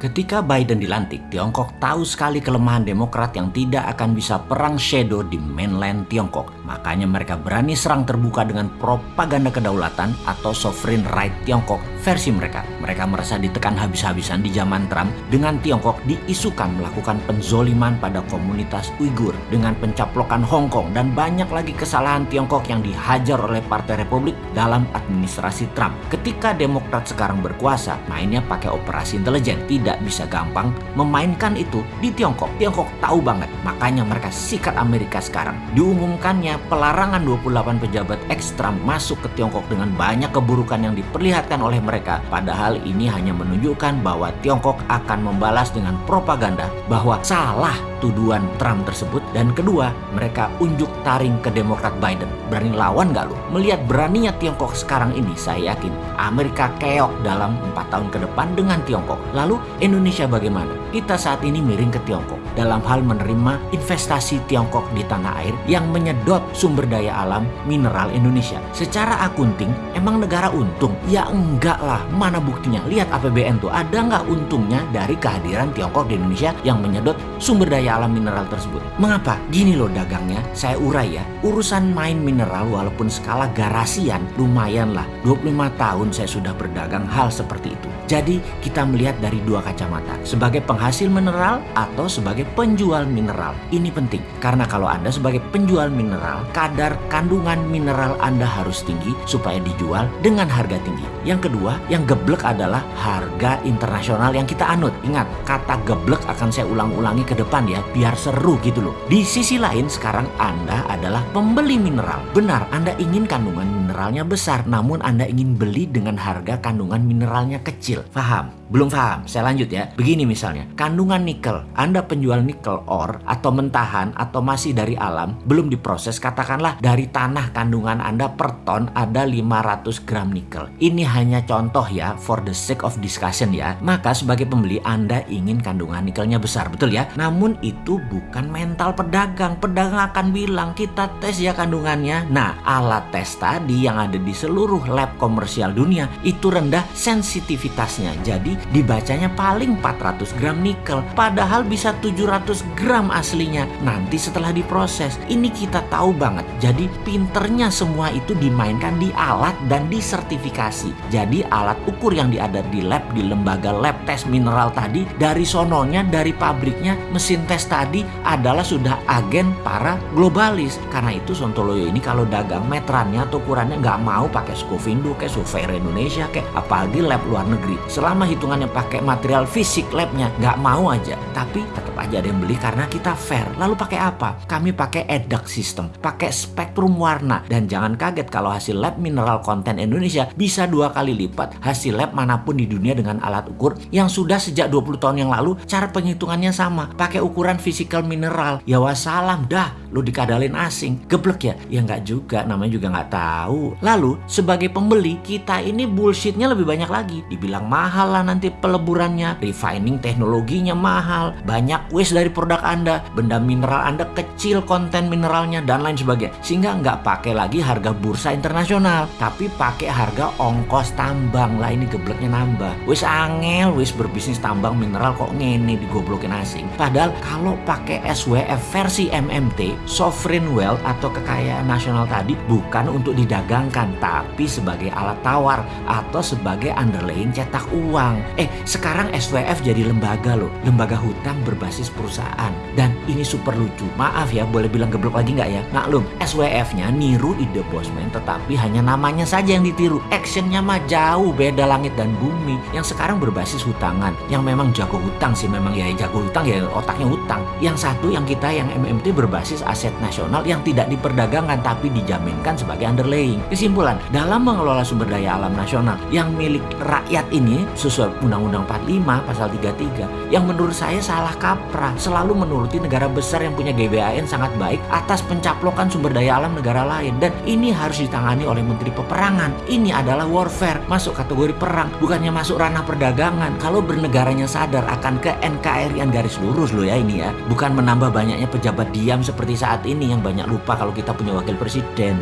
Ketika Biden dilantik, Tiongkok tahu sekali kelemahan Demokrat yang tidak akan bisa perang shadow di mainland Tiongkok. Makanya mereka berani serang terbuka dengan propaganda kedaulatan atau sovereign right Tiongkok versi mereka. Mereka merasa ditekan habis-habisan di zaman Trump dengan Tiongkok diisukan melakukan penzoliman pada komunitas Uighur dengan pencaplokan Hong Kong dan banyak lagi kesalahan Tiongkok yang dihajar oleh Partai Republik dalam administrasi Trump. Ketika Demokrat sekarang berkuasa, mainnya pakai operasi intelijen. Tidak tidak bisa gampang memainkan itu di Tiongkok. Tiongkok tahu banget, makanya mereka sikat Amerika sekarang. Diumumkannya pelarangan 28 pejabat ekstra masuk ke Tiongkok dengan banyak keburukan yang diperlihatkan oleh mereka. Padahal ini hanya menunjukkan bahwa Tiongkok akan membalas dengan propaganda bahwa salah tuduhan Trump tersebut. Dan kedua, mereka unjuk taring ke Demokrat Biden. Berani lawan gak lu? Melihat beraninya Tiongkok sekarang ini, saya yakin Amerika keok dalam 4 tahun ke depan dengan Tiongkok. Lalu Indonesia bagaimana? Kita saat ini miring ke Tiongkok dalam hal menerima investasi Tiongkok di tanah air yang menyedot sumber daya alam mineral Indonesia. Secara akunting, emang negara untung? Ya enggak lah, mana buktinya? Lihat APBN tuh, ada nggak untungnya dari kehadiran Tiongkok di Indonesia yang menyedot sumber daya alam mineral tersebut? Mengapa? Gini loh dagangnya, saya urai ya. Urusan main mineral walaupun skala garasian lumayan lah. 25 tahun saya sudah berdagang hal seperti itu. Jadi kita melihat dari dua kacamata, sebagai penghasil mineral atau sebagai penjual mineral. Ini penting, karena kalau Anda sebagai penjual mineral, kadar kandungan mineral Anda harus tinggi supaya dijual dengan harga tinggi. Yang kedua, yang geblek adalah harga internasional yang kita anut. Ingat, kata geblek akan saya ulang-ulangi ke depan ya, biar seru gitu loh. Di sisi lain, sekarang Anda adalah pembeli mineral. Benar, Anda ingin kandungan mineralnya besar, namun Anda ingin beli dengan harga kandungan mineralnya kecil kecil. Belum paham? Saya lanjut ya. Begini misalnya, kandungan nikel. Anda penjual nikel ore atau mentahan atau masih dari alam, belum diproses, katakanlah dari tanah kandungan Anda per ton ada 500 gram nikel. Ini hanya contoh ya, for the sake of discussion ya. Maka sebagai pembeli Anda ingin kandungan nikelnya besar, betul ya? Namun itu bukan mental pedagang. Pedagang akan bilang, kita tes ya kandungannya. Nah, alat tes tadi yang ada di seluruh lab komersial dunia itu rendah sensitivitas betasnya. Jadi dibacanya paling 400 gram nikel. Padahal bisa 700 gram aslinya. Nanti setelah diproses. Ini kita tahu banget. Jadi pinternya semua itu dimainkan di alat dan disertifikasi. Jadi alat ukur yang diada di lab, di lembaga lab tes mineral tadi. Dari sononya, dari pabriknya, mesin tes tadi adalah sudah agen para globalis. Karena itu Sontoloyo ini kalau dagang meterannya atau ukurannya nggak mau pakai Scovindo kayak Surveyor Indonesia kayak apalagi lab luar negeri selama hitungannya pakai material fisik labnya. Nggak mau aja. Tapi tetap aja ada yang beli karena kita fair. Lalu pakai apa? Kami pakai EDAC system. Pakai spektrum warna. Dan jangan kaget kalau hasil lab mineral konten Indonesia bisa dua kali lipat hasil lab mana pun di dunia dengan alat ukur yang sudah sejak 20 tahun yang lalu. Cara penghitungannya sama. Pakai ukuran fisikal mineral. Ya wassalam dah. Lu dikadalin asing. Geblek ya? Ya nggak juga. Namanya juga nggak tahu. Lalu sebagai pembeli kita ini bullshitnya lebih banyak lagi. Dibilang mahal lah nanti peleburannya. Refining teknologinya mahal. Banyak waste dari produk anda. Benda mineral anda kecil konten mineralnya dan lain sebagainya. Sehingga nggak pakai lagi harga bursa internasional tapi pakai harga ongkos tambang. Lah ini gebleknya nambah. Wis angel wis berbisnis tambang mineral kok ngene digoblokin asing. Padahal kalau pakai SWF versi MMT sovereign wealth atau kekayaan nasional tadi bukan untuk didagangkan tapi sebagai alat tawar atau sebagai underlying cetak uang. Eh, sekarang SWF jadi lembaga loh, lembaga hutang berbasis perusahaan. Dan ini super lucu. Maaf ya, boleh bilang geblok lagi nggak ya? Maklum, SWF-nya niru ide Bosman tetapi hanya namanya saja yang ditiru. Actionnya mah jauh beda langit dan bumi. Yang sekarang berbasis hutangan. Yang memang jago hutang sih, memang ya jago hutang ya otaknya hutang. Yang satu yang kita yang MMT berbasis aset nasional yang tidak diperdagangkan tapi dijaminkan sebagai underlaying. Kesimpulan, dalam mengelola sumber daya alam nasional yang milik rakyat ini sesuai Undang-Undang 45 pasal 33 yang menurut saya salah kaprah selalu menuruti negara besar yang punya GBAN sangat baik atas pencaplokan sumber daya alam negara lain dan ini harus ditangani oleh Menteri Peperangan. Ini adalah warfare, masuk kategori perang, bukannya masuk ranah perdagangan. Kalau bernegaranya sadar akan ke NKRI yang garis lurus loh ya ini ya, bukan menambah banyaknya pejabat diam seperti saat ini yang banyak lupa kalau kita punya wakil presiden.